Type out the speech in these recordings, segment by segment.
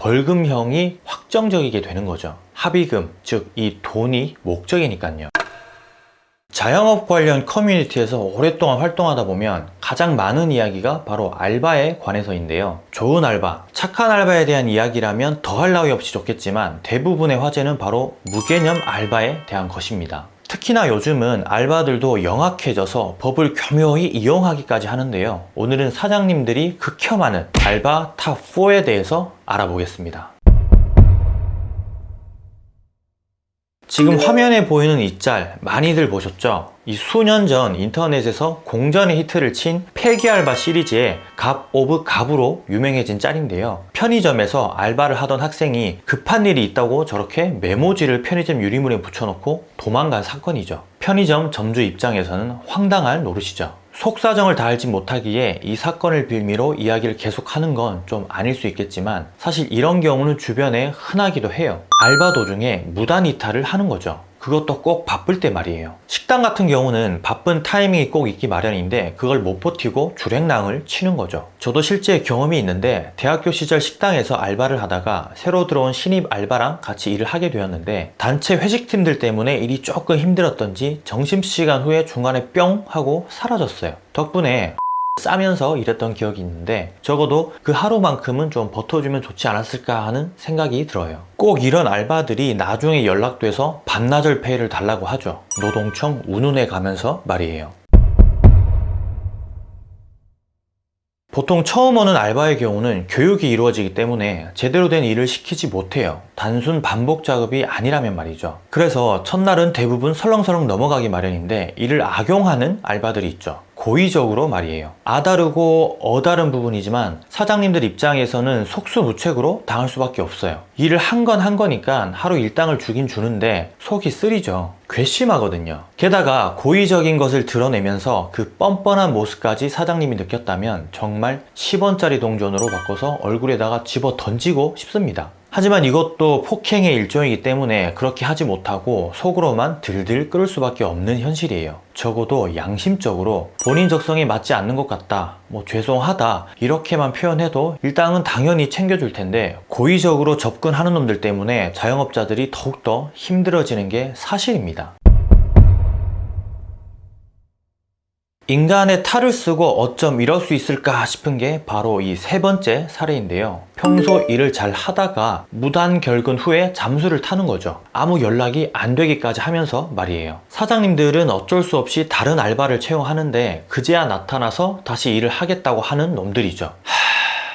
벌금형이 확정적이게 되는 거죠. 합의금, 즉 이 돈이 목적이니까요. 자영업 관련 커뮤니티에서 오랫동안 활동하다 보면 가장 많은 이야기가 바로 알바에 관해서인데요. 좋은 알바, 착한 알바에 대한 이야기라면 더할 나위 없이 좋겠지만 대부분의 화제는 바로 무개념 알바에 대한 것입니다. 특히나 요즘은 알바들도 영악해져서 법을 교묘히 이용하기까지 하는데요. 오늘은 사장님들이 극혐하는 알바 top 4에 대해서 알아보겠습니다. 지금 화면에 보이는 이 짤 많이들 보셨죠? 이 수년 전 인터넷에서 공전의 히트를 친 폐기알바 시리즈의 갑 of 갑으로 유명해진 짤인데요. 편의점에서 알바를 하던 학생이 급한 일이 있다고 저렇게 메모지를 편의점 유리문에 붙여놓고 도망간 사건이죠. 편의점 점주 입장에서는 황당할 노릇이죠. 속사정을 다 알지 못하기에 이 사건을 빌미로 이야기를 계속하는 건 좀 아닐 수 있겠지만 사실 이런 경우는 주변에 흔하기도 해요. 알바 도중에 무단 이탈을 하는 거죠. 그것도 꼭 바쁠 때 말이에요. 식당 같은 경우는 바쁜 타이밍이 꼭 있기 마련인데 그걸 못 버티고 줄행랑을 치는 거죠. 저도 실제 경험이 있는데 대학교 시절 식당에서 알바를 하다가 새로 들어온 신입 알바랑 같이 일을 하게 되었는데 단체 회식팀들 때문에 일이 조금 힘들었던지 점심시간 후에 중간에 뿅 하고 사라졌어요. 덕분에 싸면서 일했던 기억이 있는데 적어도 그 하루만큼은 좀 버텨주면 좋지 않았을까 하는 생각이 들어요. 꼭 이런 알바들이 나중에 연락돼서 반나절 페이를 달라고 하죠. 노동청 운운해 가면서 말이에요. 보통 처음 오는 알바의 경우는 교육이 이루어지기 때문에 제대로 된 일을 시키지 못해요. 단순 반복 작업이 아니라면 말이죠. 그래서 첫날은 대부분 설렁설렁 넘어가기 마련인데 이를 악용하는 알바들이 있죠 고의적으로 말이에요. 아다르고 어다른 부분이지만 사장님들 입장에서는 속수무책으로 당할 수밖에 없어요. 일을 한건한 거니까 하루 일당을 주긴 주는데 속이 쓰리죠. 괘씸하거든요. 게다가 고의적인 것을 드러내면서 그 뻔뻔한 모습까지 사장님이 느꼈다면 정말 10원짜리 동전으로 바꿔서 얼굴에다가 집어 던지고 싶습니다 하지만 이것도 폭행의 일종이기 때문에 그렇게 하지 못하고 속으로만 들들 끓을 수밖에 없는 현실이에요. 적어도 양심적으로 본인 적성에 맞지 않는 것 같다 뭐 죄송하다 이렇게만 표현해도 일당은 당연히 챙겨줄 텐데 고의적으로 접근하는 놈들 때문에 자영업자들이 더욱더 힘들어지는 게 사실입니다 인간의 탈을 쓰고 어쩜 이럴 수 있을까 싶은 게 바로 이 세 번째 사례인데요. 평소 일을 잘 하다가 무단 결근 후에 잠수를 타는 거죠. 아무 연락이 안 되기까지 하면서 말이에요. 사장님들은 어쩔 수 없이 다른 알바를 채용하는데 그제야 나타나서 다시 일을 하겠다고 하는 놈들이죠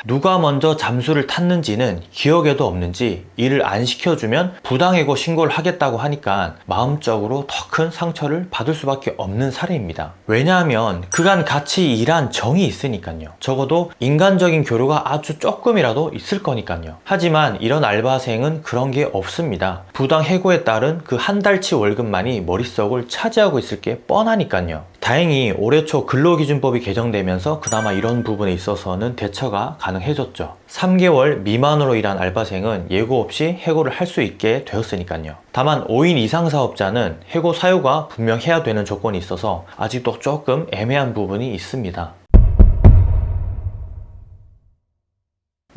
누가 먼저 잠수를 탔는지는 기억에도 없는지 일을 안 시켜주면 부당해고 신고를 하겠다고 하니까 마음적으로 더 큰 상처를 받을 수밖에 없는 사례입니다. 왜냐하면 그간 같이 일한 정이 있으니까요. 적어도 인간적인 교류가 아주 조금이라도 있을 거니까요. 하지만 이런 알바생은 그런 게 없습니다. 부당해고에 따른 그 한 달치 월급만이 머릿속을 차지하고 있을 게 뻔하니까요. 다행히 올해 초 근로기준법이 개정되면서 그나마 이런 부분에 있어서는 대처가 가능해졌죠. 3개월 미만으로 일한 알바생은 예고 없이 해고를 할 수 있게 되었으니까요. 다만 5인 이상 사업자는 해고 사유가 분명해야 되는 조건이 있어서 아직도 조금 애매한 부분이 있습니다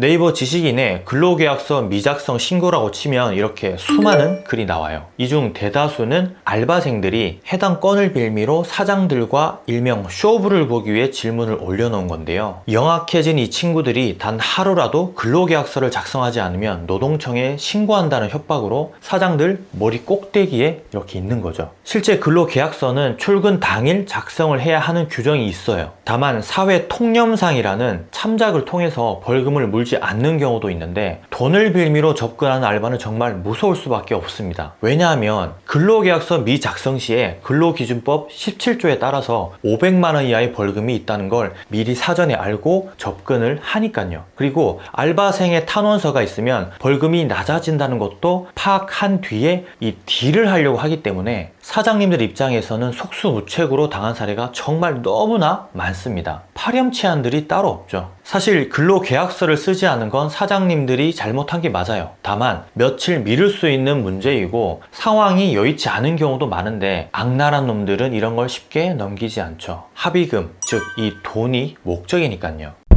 네이버 지식인에 근로계약서 미작성 신고라고 치면 이렇게 수많은 글이 나와요. 이 중 대다수는 알바생들이 해당 건을 빌미로 사장들과 일명 쇼부를 보기 위해 질문을 올려놓은 건데요. 영악해진 이 친구들이 단 하루라도 근로계약서를 작성하지 않으면 노동청에 신고한다는 협박으로 사장들 머리 꼭대기에 이렇게 있는 거죠 실제 근로계약서는 출근 당일 작성을 해야 하는 규정이 있어요. 다만 사회 통념상이라는 참작을 통해서 벌금을 물 물지 않는 경우도 있는데 돈을 빌미로 접근하는 알바는 정말 무서울 수밖에 없습니다. 왜냐하면 근로계약서 미작성 시에 근로기준법 17조에 따라서 500만원 이하의 벌금이 있다는 걸 미리 사전에 알고 접근을 하니까요. 그리고 알바생의 탄원서가 있으면 벌금이 낮아진다는 것도 파악한 뒤에 이 딜을 하려고 하기 때문에 사장님들 입장에서는 속수무책으로 당한 사례가 정말 너무나 많습니다. 파렴치한들이 따로 없죠. 사실 근로계약서를 쓰지 않은 건 사장님들이 잘못한 게 맞아요. 다만 며칠 미룰 수 있는 문제이고 상황이 여의치 않은 경우도 많은데 악랄한 놈들은 이런 걸 쉽게 넘기지 않죠. 합의금 즉 이 돈이 목적이니까요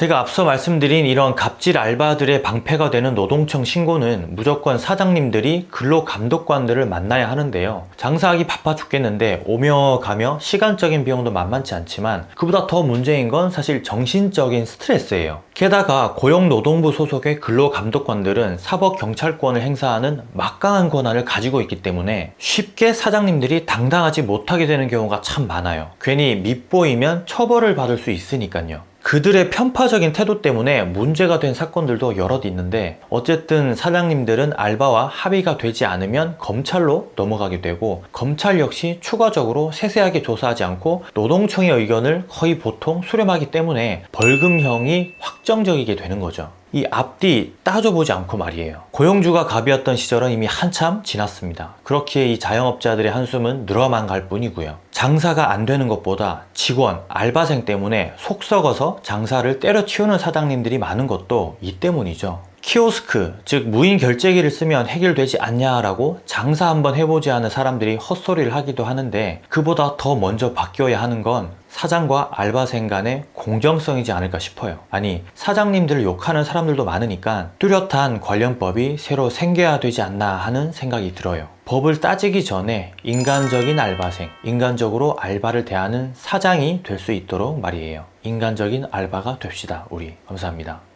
제가 앞서 말씀드린 이런 갑질 알바들의 방패가 되는 노동청 신고는 무조건 사장님들이 근로감독관들을 만나야 하는데요. 장사하기 바빠 죽겠는데 오며 가며 시간적인 비용도 만만치 않지만 그보다 더 문제인 건 사실 정신적인 스트레스예요. 게다가 고용노동부 소속의 근로감독관들은 사법경찰권을 행사하는 막강한 권한을 가지고 있기 때문에 쉽게 사장님들이 당당하지 못하게 되는 경우가 참 많아요. 괜히 밉보이면 처벌을 받을 수 있으니까요. 그들의 편파적인 태도 때문에 문제가 된 사건들도 여럿 있는데 어쨌든 사장님들은 알바와 합의가 되지 않으면 검찰로 넘어가게 되고 검찰 역시 추가적으로 세세하게 조사하지 않고 노동청의 의견을 거의 보통 수렴하기 때문에 벌금형이 확정적이게 되는 거죠. 이 앞뒤 따져보지 않고 말이에요. 고용주가 갑이었던 시절은 이미 한참 지났습니다. 그렇기에 이 자영업자들의 한숨은 늘어만 갈 뿐이고요. 장사가 안 되는 것보다 직원, 알바생 때문에 속 썩어서 장사를 때려치우는 사장님들이 많은 것도 이 때문이죠. 키오스크, 즉 무인 결제기를 쓰면 해결되지 않냐라고 장사 한번 해보지 않은 사람들이 헛소리를 하기도 하는데 그보다 더 먼저 바뀌어야 하는 건 사장과 알바생 간의 공정성이지 않을까 싶어요. 아니 사장님들을 욕하는 사람들도 많으니까 뚜렷한 관련법이 새로 생겨야 되지 않나 하는 생각이 들어요. 법을 따지기 전에 인간적인 알바생, 인간적으로 알바를 대하는 사장이 될 수 있도록 말이에요. 인간적인 알바가 됩시다. 우리 감사합니다.